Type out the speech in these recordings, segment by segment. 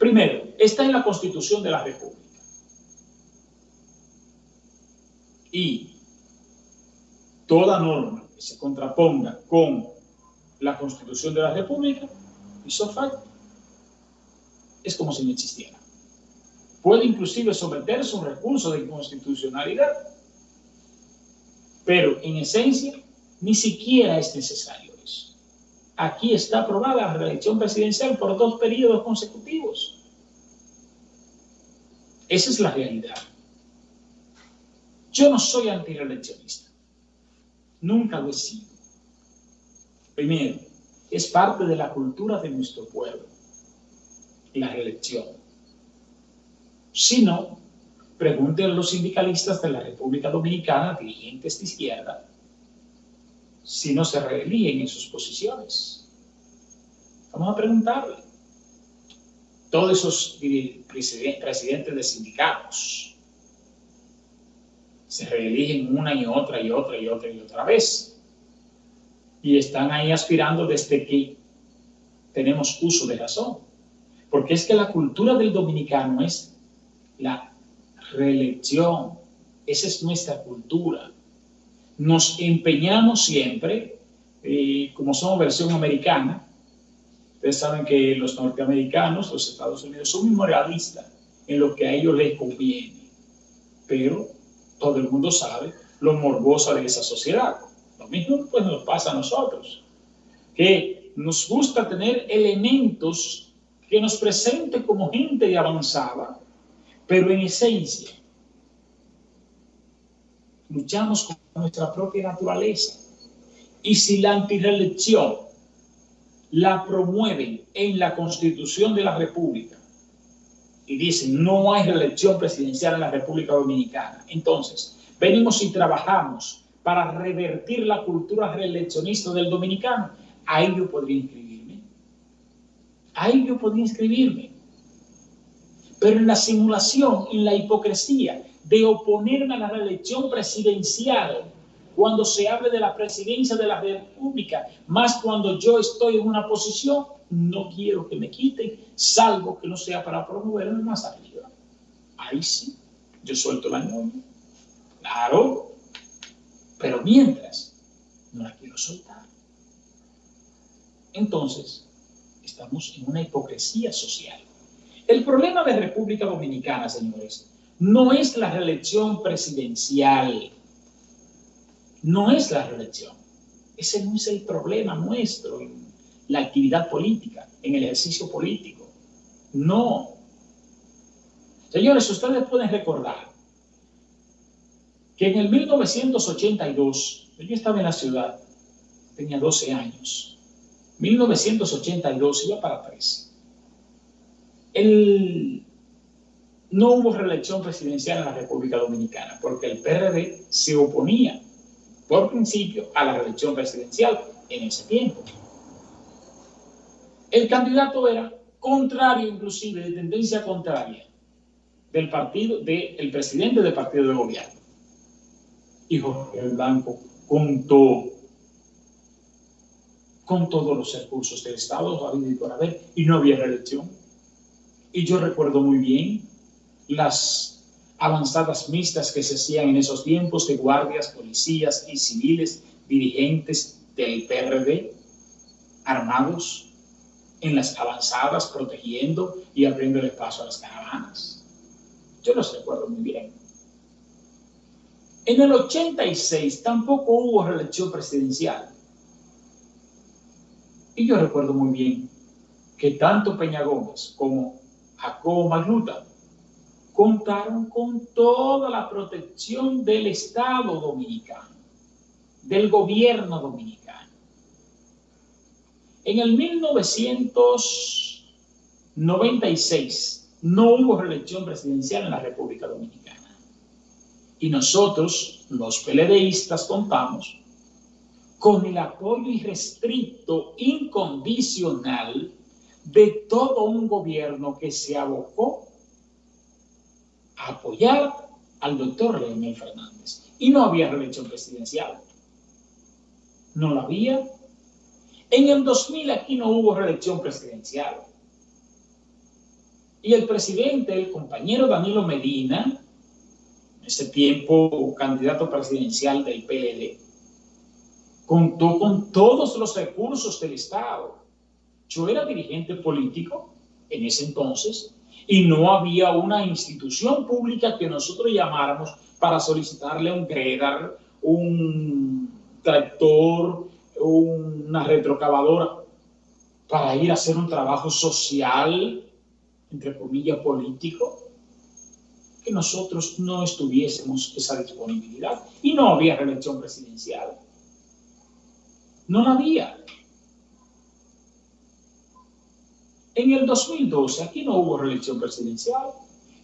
Primero, está en la Constitución de la República. Y toda norma que se contraponga con la Constitución de la República, hizo falta. Es como si no existiera. Puede inclusive someterse a un recurso de inconstitucionalidad, pero en esencia ni siquiera es necesario. Aquí está aprobada la reelección presidencial por dos periodos consecutivos. Esa es la realidad. Yo no soy antireeleccionista. Nunca lo he sido. Primero, es parte de la cultura de nuestro pueblo, la reelección. Si no, pregunten a los sindicalistas de la República Dominicana, dirigentes de izquierda, si no se reeligen en sus posiciones. Vamos a preguntarle. Todos esos presidentes de sindicatos se reeligen una y otra y otra y otra y otra vez. Y están ahí aspirando desde que tenemos uso de razón. Porque es que la cultura del dominicano es la reelección. Esa es nuestra cultura nos empeñamos siempre, eh, como somos versión americana, ustedes saben que los norteamericanos, los Estados Unidos, son muy realistas en lo que a ellos les conviene, pero todo el mundo sabe lo morbosa de esa sociedad. Lo mismo pues nos pasa a nosotros, que nos gusta tener elementos que nos presenten como gente avanzada, pero en esencia luchamos con nuestra propia naturaleza. Y si la antireelección la promueven en la Constitución de la República y dicen no hay reelección presidencial en la República Dominicana, entonces venimos y trabajamos para revertir la cultura reeleccionista del dominicano, ahí yo podría inscribirme. Ahí yo podría inscribirme. Pero en la simulación, en la hipocresía, de oponerme a la reelección presidencial cuando se hable de la presidencia de la República, más cuando yo estoy en una posición, no quiero que me quiten, salvo que no sea para promoverme más arriba. Ahí sí, yo suelto la norma. Claro, pero mientras, no la quiero soltar. Entonces, estamos en una hipocresía social. El problema de República Dominicana, señores, no es la reelección presidencial, no es la reelección. Ese no es el problema nuestro en la actividad política, en el ejercicio político. No. Señores, ustedes pueden recordar que en el 1982, yo estaba en la ciudad, tenía 12 años, 1982 iba para 13. No hubo reelección presidencial en la República Dominicana, porque el PRD se oponía, por principio, a la reelección presidencial en ese tiempo. El candidato era contrario, inclusive, de tendencia contraria del partido, del presidente del partido de gobierno. Y Jorge Blanco contó con todos los recursos del Estado, y por haber, y no había reelección. Y yo recuerdo muy bien las avanzadas mixtas que se hacían en esos tiempos de guardias, policías y civiles dirigentes del PRD armados en las avanzadas protegiendo y abriendo espacio a las caravanas. Yo los recuerdo muy bien. En el 86 tampoco hubo reelección presidencial. Y yo recuerdo muy bien que tanto Peña Gómez como Jacobo Magluta contaron con toda la protección del Estado dominicano, del gobierno dominicano. En el 1996 no hubo reelección presidencial en la República Dominicana. Y nosotros, los peledeístas, contamos con el apoyo irrestricto, incondicional, de todo un gobierno que se abocó apoyar al doctor Leonel Fernández. Y no había reelección presidencial. No la había. En el 2000 aquí no hubo reelección presidencial. Y el presidente, el compañero Danilo Medina, en ese tiempo candidato presidencial del PLD, contó con todos los recursos del Estado. Yo era dirigente político en ese entonces y no había una institución pública que nosotros llamáramos para solicitarle un gredar, un tractor, una retrocavadora para ir a hacer un trabajo social, entre comillas, político, que nosotros no estuviésemos esa disponibilidad. Y no había reelección presidencial. No la había. En el 2012 aquí no hubo reelección presidencial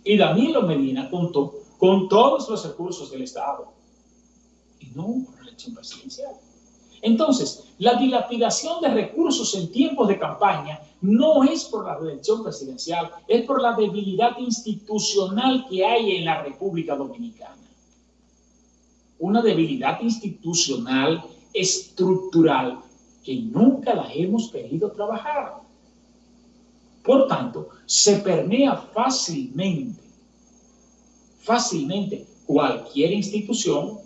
y Danilo Medina contó con todos los recursos del Estado y no hubo reelección presidencial. Entonces, la dilapidación de recursos en tiempos de campaña no es por la reelección presidencial, es por la debilidad institucional que hay en la República Dominicana. Una debilidad institucional, estructural, que nunca la hemos querido trabajar. Por tanto, se permea fácilmente, fácilmente cualquier institución,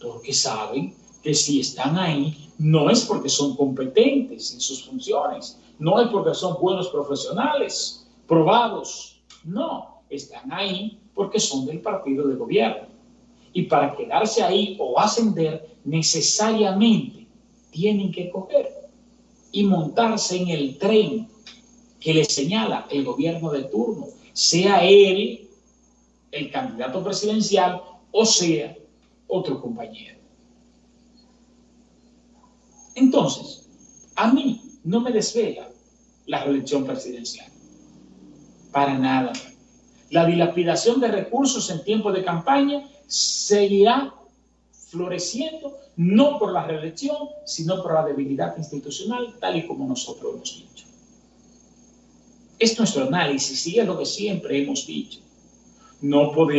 porque saben que si están ahí no es porque son competentes en sus funciones, no es porque son buenos profesionales, probados, no, están ahí porque son del partido de gobierno. Y para quedarse ahí o ascender, necesariamente tienen que coger y montarse en el tren que les señala el gobierno de turno, sea él el candidato presidencial o sea otro compañero. Entonces, a mí no me desvela la reelección presidencial. Para nada. La dilapidación de recursos en tiempo de campaña seguirá floreciendo no por la reelección, sino por la debilidad institucional, tal y como nosotros hemos dicho. Es nuestro análisis y es lo que siempre hemos dicho. No podemos